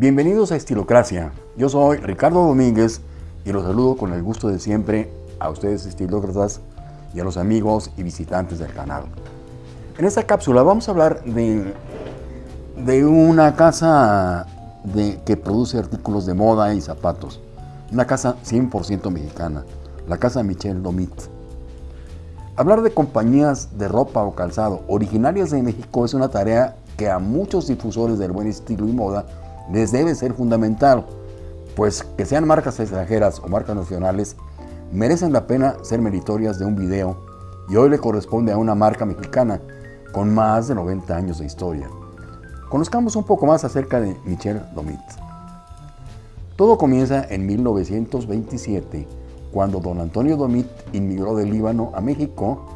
Bienvenidos a Estilocracia. Yo soy Ricardo Domínguez y los saludo con el gusto de siempre a ustedes estilócratas y a los amigos y visitantes del canal. En esta cápsula vamos a hablar de, de una casa que produce artículos de moda y zapatos. Una casa 100% mexicana, la casa Michel Domit. Hablar de compañías de ropa o calzado originarias de México es una tarea que a muchos difusores del buen estilo y moda les debe ser fundamental, pues que sean marcas extranjeras o marcas nacionales merecen la pena ser meritorias de un video y hoy le corresponde a una marca mexicana con más de 90 años de historia. Conozcamos un poco más acerca de Michel Domit. Todo comienza en 1927, cuando don Antonio Domit inmigró del Líbano a México,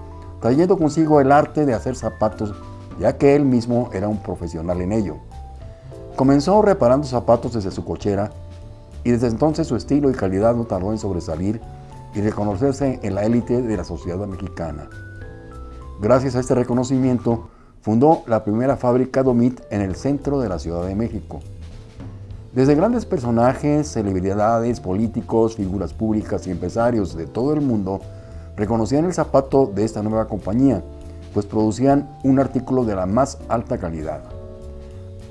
trayendo consigo el arte de hacer zapatos, ya que él mismo era un profesional en ello. Comenzó reparando zapatos desde su cochera y desde entonces su estilo y calidad no tardó en sobresalir y reconocerse en la élite de la sociedad mexicana. Gracias a este reconocimiento, fundó la primera fábrica Domit en el centro de la Ciudad de México. Desde grandes personajes, celebridades, políticos, figuras públicas y empresarios de todo el mundo reconocían el zapato de esta nueva compañía, pues producían un artículo de la más alta calidad.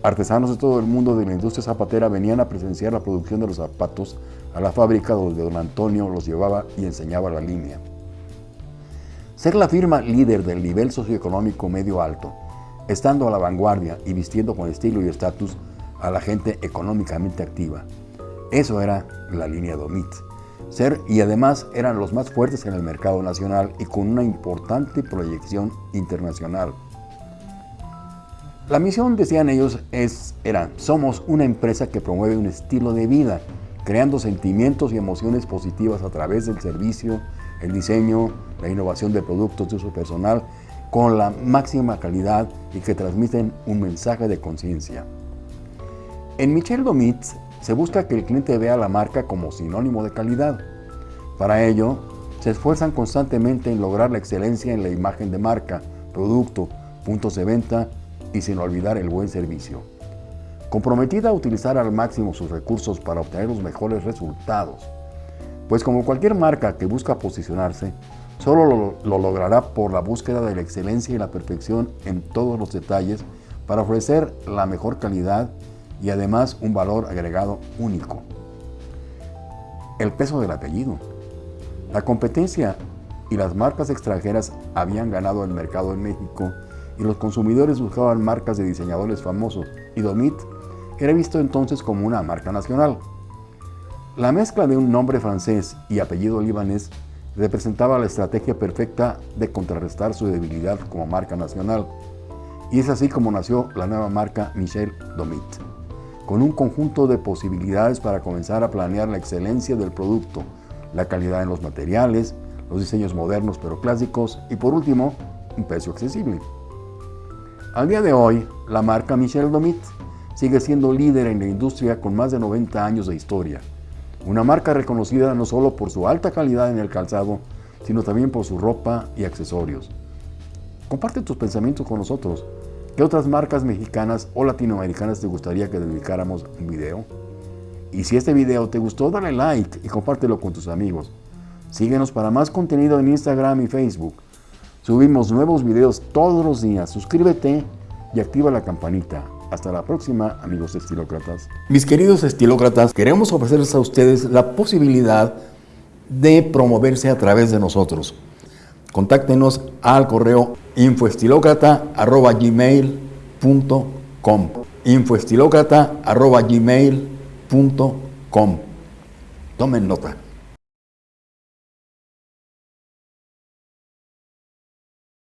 Artesanos de todo el mundo de la industria zapatera venían a presenciar la producción de los zapatos a la fábrica donde don Antonio los llevaba y enseñaba la línea. Ser la firma líder del nivel socioeconómico medio alto, estando a la vanguardia y vistiendo con estilo y estatus a la gente económicamente activa. Eso era la línea Domit. Ser y además eran los más fuertes en el mercado nacional y con una importante proyección internacional. La misión, decían ellos, es, era, somos una empresa que promueve un estilo de vida, creando sentimientos y emociones positivas a través del servicio, el diseño, la innovación de productos de uso personal, con la máxima calidad y que transmiten un mensaje de conciencia. En Michel Domitz se busca que el cliente vea la marca como sinónimo de calidad. Para ello, se esfuerzan constantemente en lograr la excelencia en la imagen de marca, producto, puntos de venta y sin olvidar el buen servicio. Comprometida a utilizar al máximo sus recursos para obtener los mejores resultados, pues como cualquier marca que busca posicionarse, solo lo, lo, logrará por la búsqueda de la excelencia y la perfección en todos los detalles para ofrecer la mejor calidad y además un valor agregado único. El peso del apellido. La competencia y las marcas extranjeras habían ganado el mercado en México y los consumidores buscaban marcas de diseñadores famosos y Domit era visto entonces como una marca nacional. La mezcla de un nombre francés y apellido libanés representaba la estrategia perfecta de contrarrestar su debilidad como marca nacional y es así como nació la nueva marca Michel Domit, con un conjunto de posibilidades para comenzar a planear la excelencia del producto, la calidad en los materiales, los diseños modernos pero clásicos y por último, un precio accesible. Al día de hoy, la marca Michel Domit sigue siendo líder en la industria con más de 90 años de historia. Una marca reconocida no solo por su alta calidad en el calzado, sino también por su ropa y accesorios. Comparte tus pensamientos con nosotros. ¿Qué otras marcas mexicanas o latinoamericanas te gustaría que dedicáramos un video? Y si este video te gustó, dale like y compártelo con tus amigos. Síguenos para más contenido en Instagram y Facebook. Subimos nuevos videos todos los días. Suscríbete y activa la campanita. Hasta la próxima, amigos estilócratas. Mis queridos estilócratas, queremos ofrecerles a ustedes la posibilidad de promoverse a través de nosotros. Contáctenos al correo infoestilócrata.gmail.com infoestilócrata.gmail.com Tomen nota.